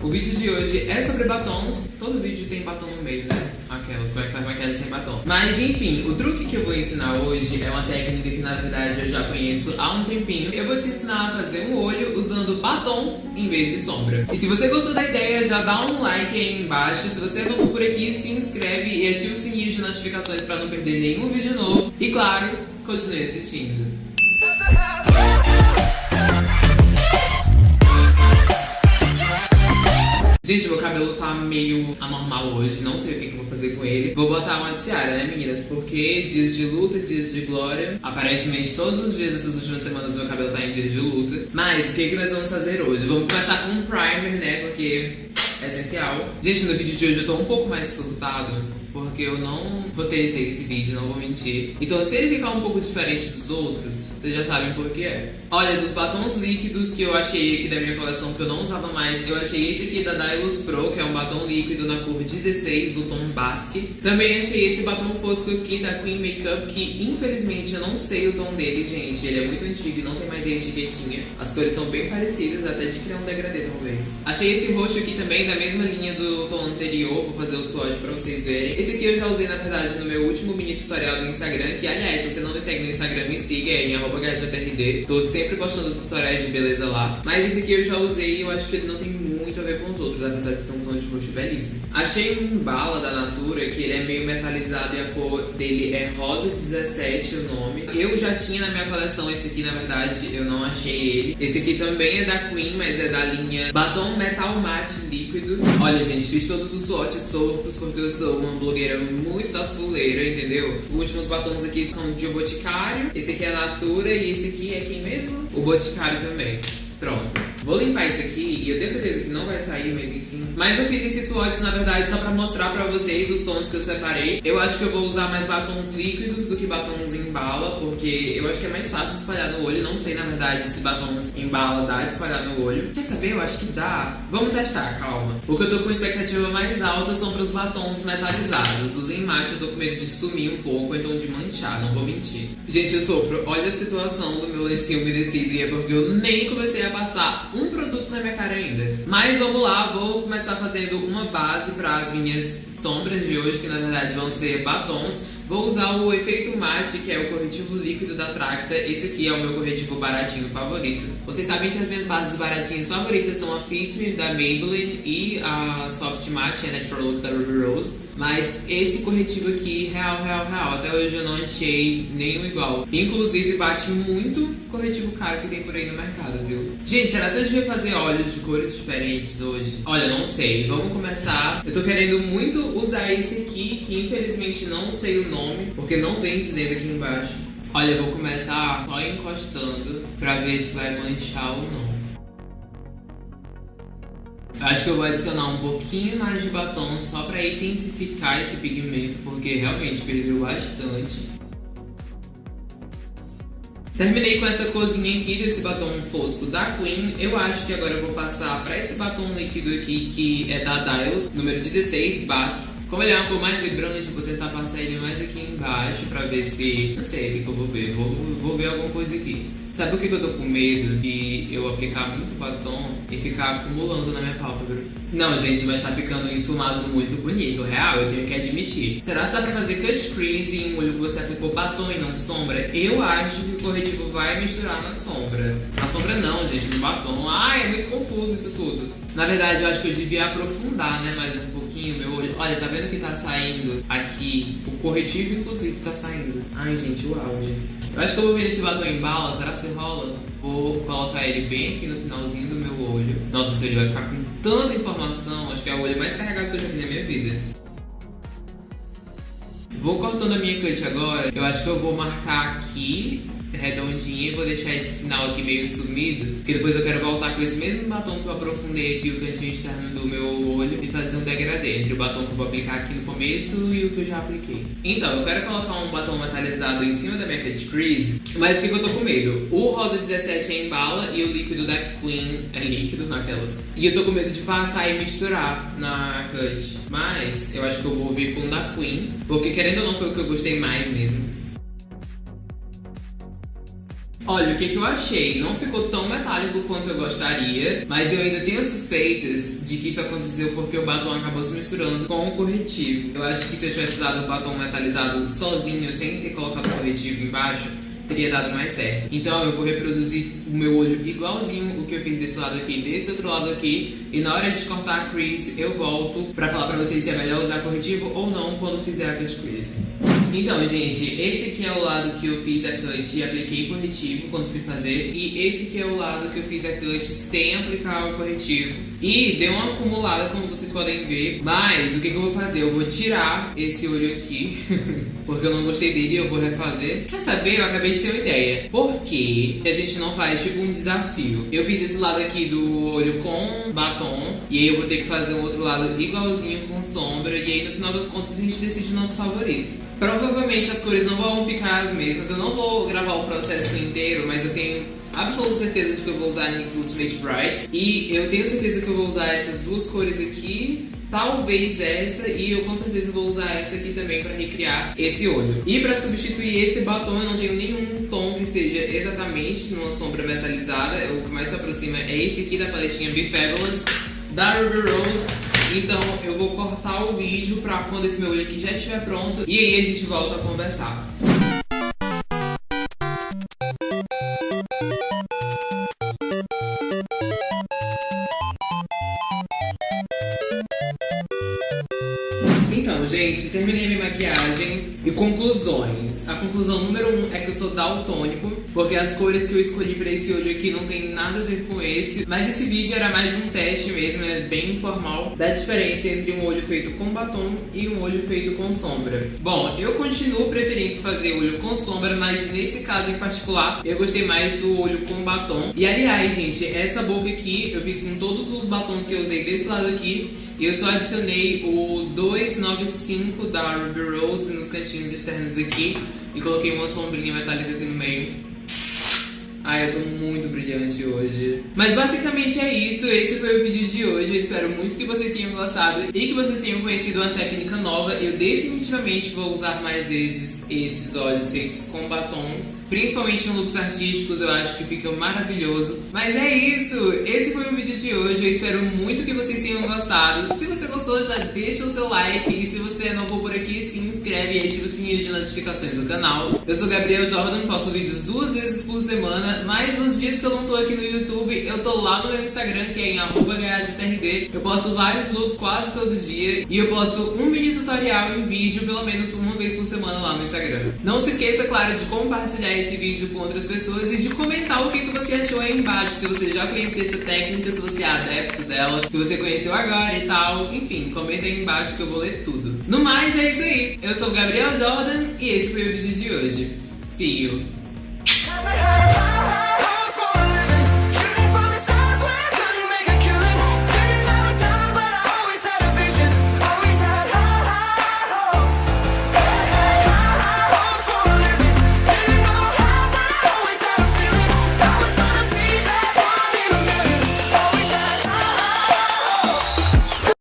O vídeo de hoje é sobre batons. Todo vídeo tem batom no meio, né? Aquelas, como é que faz maquiagem sem batom. Mas enfim, o truque que eu vou ensinar hoje é uma técnica que na verdade eu já conheço há um tempinho. Eu vou te ensinar a fazer um olho usando batom em vez de sombra. E se você gostou da ideia, já dá um like aí embaixo. Se você é novo por aqui, se inscreve e ativa o sininho de notificações para não perder nenhum vídeo novo. E claro, continue assistindo. Gente, meu cabelo tá meio anormal hoje, não sei o que, que eu vou fazer com ele. Vou botar uma tiara, né, meninas? Porque dias de luta, dias de glória. Aparentemente, todos os dias dessas últimas semanas, meu cabelo tá em dias de luta. Mas, o que, que nós vamos fazer hoje? Vamos começar com um primer, né? Porque essencial. Gente, no vídeo de hoje eu tô um pouco mais surtado porque eu não roteirizei esse vídeo, não vou mentir. Então se ele ficar um pouco diferente dos outros, vocês já sabem por que é. Olha, dos batons líquidos que eu achei aqui da minha coleção que eu não usava mais, eu achei esse aqui da Dylos Pro, que é um batom líquido na cor 16, o tom Basque. Também achei esse batom fosco aqui da Queen Makeup, que infelizmente eu não sei o tom dele, gente. Ele é muito antigo e não tem mais a etiquetinha. As cores são bem parecidas, até de criar um degradê talvez. Achei esse roxo aqui também da mesma linha do tom anterior, vou fazer o swatch pra vocês verem. Esse aqui eu já usei, na verdade, no meu último mini tutorial do Instagram, que, aliás, se você não me segue no Instagram, me siga, é em gadgetrd. Tô sempre postando tutoriais de beleza lá. Mas esse aqui eu já usei e eu acho que ele não tem ver com os outros, apesar de ser um tom de roxo belíssimo. Achei um bala da Natura, que ele é meio metalizado e a cor dele é rosa 17 o nome. Eu já tinha na minha coleção esse aqui, na verdade, eu não achei ele. Esse aqui também é da Queen, mas é da linha Batom Metal Matte Líquido. Olha, gente, fiz todos os swatches tortos porque eu sou uma blogueira muito da fuleira, entendeu? Os últimos batons aqui são de Boticário, esse aqui é Natura e esse aqui é quem mesmo? O Boticário também. Pronto. Vou limpar isso aqui eu tenho certeza que não vai sair, mas enfim. Mas eu fiz esses swatches, na verdade, só pra mostrar pra vocês os tons que eu separei. Eu acho que eu vou usar mais batons líquidos do que batons em bala, porque eu acho que é mais fácil espalhar no olho. Não sei, na verdade, se batons em bala dá de espalhar no olho. Quer saber? Eu acho que dá. Vamos testar, calma. O que eu tô com expectativa mais alta são pros batons metalizados. Os em mate eu tô com medo de sumir um pouco, então de manchar, não vou mentir. Gente, eu sofro. Olha a situação do meu lencinho umedecido e é porque eu nem comecei a passar um produto na minha cara ainda. Mas vamos lá, vou começar fazendo uma base para as minhas sombras de hoje, que na verdade vão ser batons. Vou usar o efeito mate, que é o corretivo líquido da Tracta. Esse aqui é o meu corretivo baratinho favorito. Vocês sabem que as minhas bases baratinhas favoritas são a Fit Me da Maybelline e a Soft Matte, a Natural Look da Ruby Rose. Mas esse corretivo aqui, real, real, real, até hoje eu não achei nenhum igual. Inclusive bate muito corretivo caro que tem por aí no mercado, viu? Gente, será que eu devia fazer olhos de cores diferentes hoje? Olha, não sei. Vamos começar. Eu tô querendo muito usar esse aqui, que infelizmente não sei o nome, porque não vem dizendo aqui embaixo. Olha, eu vou começar só encostando pra ver se vai manchar ou não. Acho que eu vou adicionar um pouquinho mais de batom só para intensificar esse pigmento, porque realmente perdeu bastante. Terminei com essa cozinha aqui desse batom fosco da Queen. Eu acho que agora eu vou passar para esse batom líquido aqui, que é da Dylos, número 16, Basque. Como ele é uma cor mais vibrante, eu vou tentar passar ele mais aqui embaixo pra ver se... Não sei o que, que eu vou ver, vou, vou ver alguma coisa aqui. Sabe o que, que eu tô com medo? De eu aplicar muito batom e ficar acumulando na minha pálpebra. Não, gente, mas tá ficando insumado muito bonito, real, eu tenho que admitir. Será que dá pra fazer cut crease em um olho que você aplicou batom e não sombra? Eu acho que o corretivo vai misturar na sombra. Na sombra não, gente, no batom. Ai, é muito confuso isso tudo. Na verdade, eu acho que eu devia aprofundar, né, mais um pouquinho meu olho. Olha, tá vendo que tá saindo aqui? O corretivo, inclusive, tá saindo. Ai, gente, o auge. Eu acho que eu vou vir esse batom em bala, será que você rola? Vou colocar ele bem aqui no finalzinho do meu olho. Nossa, esse olho vai ficar com tanta informação. Acho que é o olho mais carregado que eu já fiz na minha vida. Vou cortando a minha cut agora. Eu acho que eu vou marcar aqui redondinha e vou deixar esse final aqui meio sumido, porque depois eu quero voltar com esse mesmo batom que eu aprofundei aqui o cantinho externo do meu olho e fazer um degradê entre o batom que eu vou aplicar aqui no começo e o que eu já apliquei. Então, eu quero colocar um batom metalizado em cima da minha cut crease, mas o que, que eu tô com medo? O rosa 17 é em bala e o líquido da Queen é líquido naquelas. E eu tô com medo de passar e misturar na cut, mas eu acho que eu vou vir com o da Queen, porque querendo ou não foi o que eu gostei mais mesmo. Olha, o que, que eu achei? Não ficou tão metálico quanto eu gostaria, mas eu ainda tenho suspeitas de que isso aconteceu porque o batom acabou se misturando com o corretivo. Eu acho que se eu tivesse dado o batom metalizado sozinho, sem ter colocado o corretivo embaixo, teria dado mais certo. Então eu vou reproduzir o meu olho igualzinho o que eu fiz desse lado aqui desse outro lado aqui. E na hora de cortar a crease, eu volto pra falar pra vocês se é melhor usar corretivo ou não quando fizer a cut crease. Então, gente, esse aqui é o lado que eu fiz a cut e apliquei corretivo quando fui fazer. E esse aqui é o lado que eu fiz a cut sem aplicar o corretivo. E deu uma acumulada, como vocês podem ver. Mas, o que, que eu vou fazer? Eu vou tirar esse olho aqui, porque eu não gostei dele e eu vou refazer. Quer saber? Eu acabei de ter uma ideia. Por que a gente não faz, tipo, um desafio? Eu fiz esse lado aqui do olho com batom, e aí eu vou ter que fazer um outro lado igualzinho com sombra, e aí no final das contas a gente decide o nosso favorito. Provavelmente as cores não vão ficar as mesmas. Eu não vou gravar o processo inteiro, mas eu tenho absoluta certeza de que eu vou usar NYX Ultimate Brights. E eu tenho certeza que eu vou usar essas duas cores aqui. Talvez essa, e eu com certeza vou usar essa aqui também para recriar esse olho. E para substituir esse batom, eu não tenho nenhum tom que seja exatamente numa sombra metalizada. O que mais se aproxima é esse aqui da paletinha Be Fabulous, da Ruby Rose. Então eu vou cortar o vídeo pra quando esse meu olho aqui já estiver pronto e aí a gente volta a conversar. Gente, terminei minha maquiagem e conclusões. A conclusão número um é que eu sou daltônico, porque as cores que eu escolhi pra esse olho aqui não tem nada a ver com esse. Mas esse vídeo era mais um teste mesmo, é bem informal, da diferença entre um olho feito com batom e um olho feito com sombra. Bom, eu continuo preferindo fazer olho com sombra, mas nesse caso em particular, eu gostei mais do olho com batom. E aliás, gente, essa boca aqui eu fiz com todos os batons que eu usei desse lado aqui, e eu só adicionei o 295 da Ruby Rose nos cantinhos externos aqui e coloquei uma sombrinha metálica aqui no meio. Ai, eu tô muito brilhante hoje. Mas basicamente é isso, esse foi o vídeo de hoje. Eu espero muito que vocês tenham gostado e que vocês tenham conhecido uma técnica nova. Eu definitivamente vou usar mais vezes esses olhos feitos com batons. Principalmente em looks artísticos, eu acho que fica maravilhoso. Mas é isso, esse foi o vídeo de hoje. Eu espero muito que vocês tenham gostado. Se você gostou, já deixa o seu like. E se você é novo por aqui, se inscreve e ativa o sininho de notificações do canal. Eu sou Gabriel Jordan, posto vídeos duas vezes por semana mas nos dias que eu não tô aqui no YouTube, eu tô lá no meu Instagram, que é em @gaadtrd. Eu posto vários looks quase todo dia e eu posto um mini tutorial em vídeo pelo menos uma vez por semana lá no Instagram. Não se esqueça, claro, de compartilhar esse vídeo com outras pessoas e de comentar o que, que você achou aí embaixo, se você já conhecia essa técnica, se você é adepto dela, se você conheceu agora e tal, enfim, comenta aí embaixo que eu vou ler tudo. No mais, é isso aí. Eu sou o Gabriel Jordan e esse foi o vídeo de hoje. See you!